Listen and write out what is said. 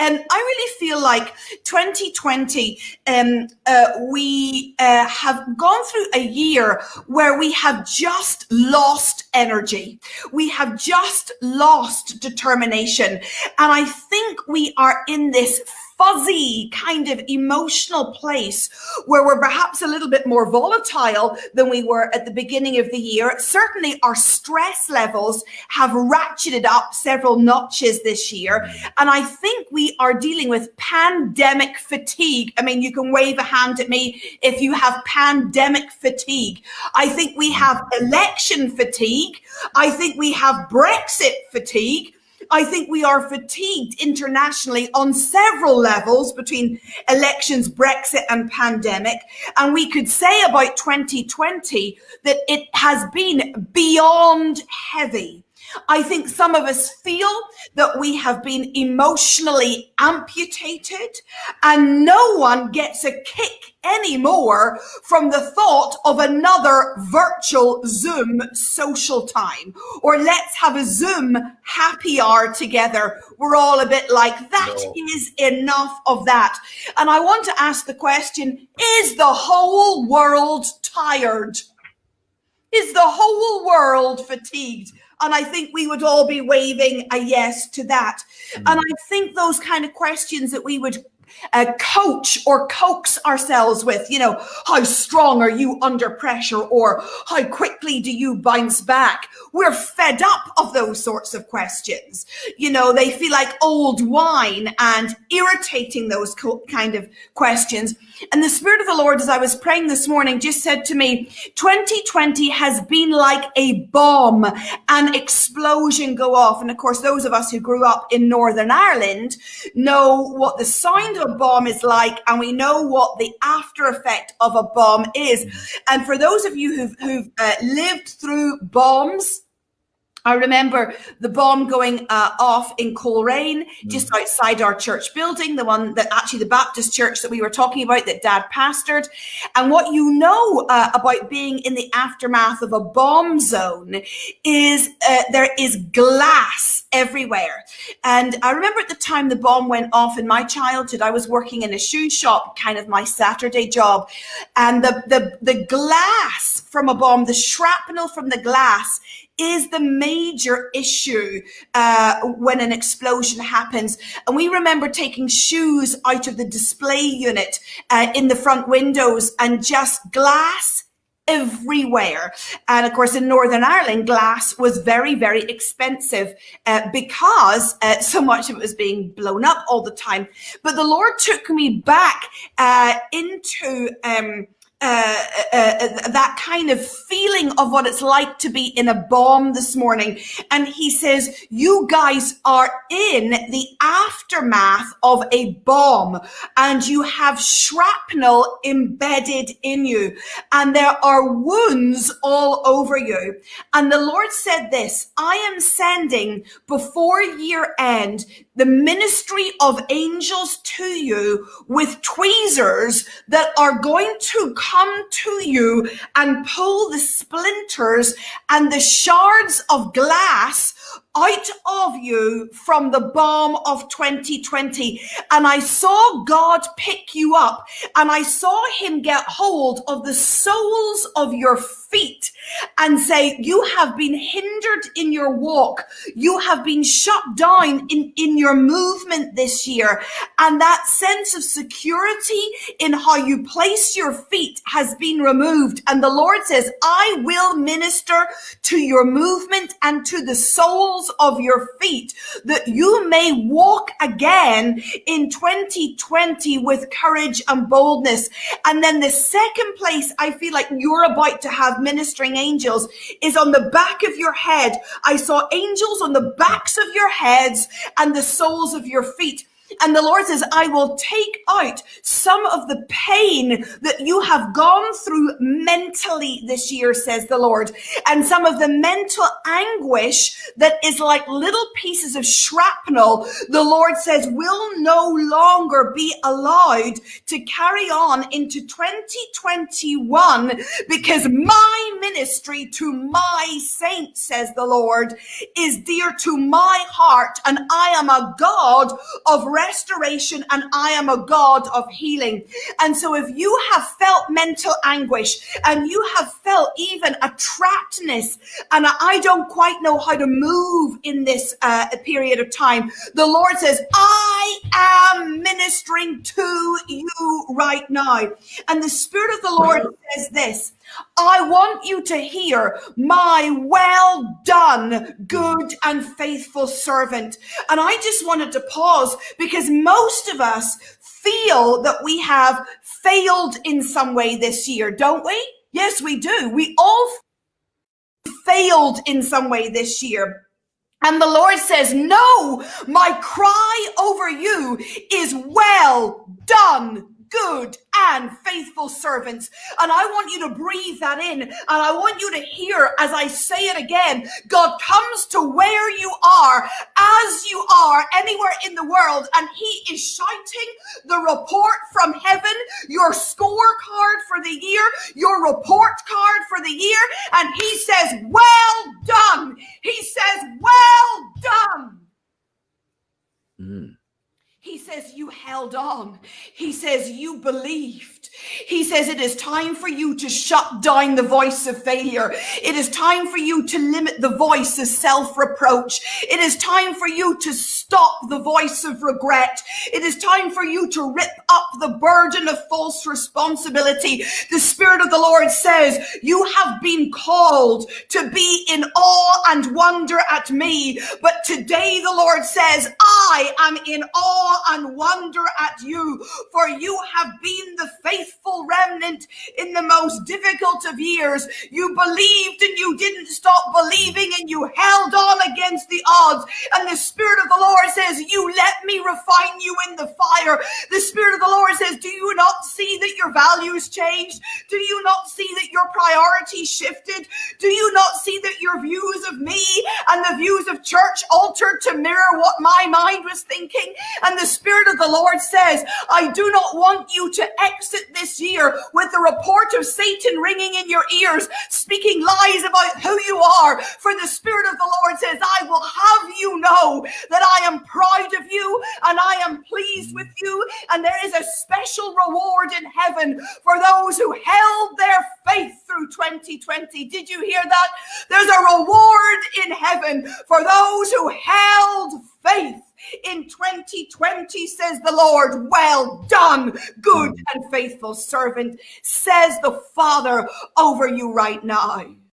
And I really feel like 2020, um, uh, we uh, have gone through a year where we have just lost energy. We have just lost determination. And I think we are in this fuzzy kind of emotional place where we're perhaps a little bit more volatile than we were at the beginning of the year. Certainly our stress levels have ratcheted up several notches this year. And I think we are dealing with pandemic fatigue. I mean, you can wave a hand at me if you have pandemic fatigue. I think we have election fatigue. I think we have Brexit fatigue. I think we are fatigued internationally on several levels between elections, Brexit and pandemic. And we could say about 2020 that it has been beyond heavy. I think some of us feel that we have been emotionally amputated and no one gets a kick anymore from the thought of another virtual Zoom social time or let's have a Zoom happy hour together. We're all a bit like that no. is enough of that. And I want to ask the question, is the whole world tired? Is the whole world fatigued? And I think we would all be waving a yes to that. Mm. And I think those kind of questions that we would uh, coach or coax ourselves with, you know, how strong are you under pressure or how quickly do you bounce back? We're fed up of those sorts of questions. You know, they feel like old wine and irritating those kind of questions. And the Spirit of the Lord, as I was praying this morning, just said to me, 2020 has been like a bomb, an explosion go off. And of course, those of us who grew up in Northern Ireland know what the sound a bomb is like, and we know what the after effect of a bomb is. And for those of you who've, who've uh, lived through bombs, I remember the bomb going uh, off in Coleraine, just mm. outside our church building, the one that actually the Baptist church that we were talking about that dad pastored. And what you know uh, about being in the aftermath of a bomb zone is uh, there is glass everywhere. And I remember at the time the bomb went off in my childhood, I was working in a shoe shop, kind of my Saturday job. And the, the, the glass from a bomb, the shrapnel from the glass is the major issue uh, when an explosion happens. And we remember taking shoes out of the display unit uh, in the front windows and just glass everywhere. And of course, in Northern Ireland, glass was very, very expensive uh, because uh, so much of it was being blown up all the time. But the Lord took me back uh, into um, uh, uh, uh, that kind of feeling of what it's like to be in a bomb this morning. And he says, you guys are in the aftermath of a bomb and you have shrapnel embedded in you and there are wounds all over you. And the Lord said this, I am sending before year end the ministry of angels to you with tweezers that are going to come to you and pull the splinters and the shards of glass out of you from the bomb of 2020. And I saw God pick you up and I saw him get hold of the soles of your feet and say, you have been hindered in your walk. You have been shut down in, in your movement this year. And that sense of security in how you place your feet has been removed. And the Lord says, I will minister to your movement and to the soles of your feet that you may walk again in 2020 with courage and boldness. And then the second place I feel like you're about to have ministering angels is on the back of your head. I saw angels on the backs of your heads and the soles of your feet. And the Lord says, I will take out some of the pain that you have gone through mentally this year, says the Lord, and some of the mental anguish that is like little pieces of shrapnel. The Lord says will no longer be allowed to carry on into 2021 because my ministry to my saints, says the Lord, is dear to my heart. And I am a God of restoration and I am a God of healing. And so if you have felt mental anguish and you have felt even a trappedness and I don't quite know how to move in this uh, period of time, the Lord says, I am ministering to you right now. And the Spirit of the Lord says this, I want you to hear my well done, good and faithful servant. And I just wanted to pause because most of us feel that we have failed in some way this year, don't we? Yes, we do. We all failed in some way this year. And the Lord says, no, my cry over you is well done, good and faithful servants. And I want you to breathe that in. And I want you to hear as I say it again, God comes to where you are as you are anywhere in the world. And he is shouting the report from heaven, your scorecard for the year, your report card for the year. And he says, well done. He says, well done. Mm. He says, You held on. He says, You believed. He says, It is time for you to shut down the voice of failure. It is time for you to limit the voice of self reproach. It is time for you to stop the voice of regret. It is time for you to rip up the burden of false responsibility. The Spirit of the Lord says, You have been called to be in awe and wonder at me. But today the Lord says, I am in awe and wonder at you, for you have been the faithful remnant in the most difficult of years. You believed and you didn't stop believing and you held on against the odds. And the Spirit of the Lord says, You let me refine you in the fire. The Spirit of the Lord says, Do you not see that your values changed? Do you not see that your priorities shifted? Do you not see that your views of me and the views of church altered to mirror what my mind was thinking? And the Spirit of the Lord says, I do not want you to exit this year with the report of Satan ringing in your ears, speaking lies about who you are. For the Spirit of the Lord says, I will have you know that I am proud of you and I am pleased with you. And there is a special reward in heaven for those who held their faith through 2020. Did you hear that? There's a reward in heaven for those who held faith in 2020, says the Lord. Well done, good mm. and faithful servant, says the Father over you right now.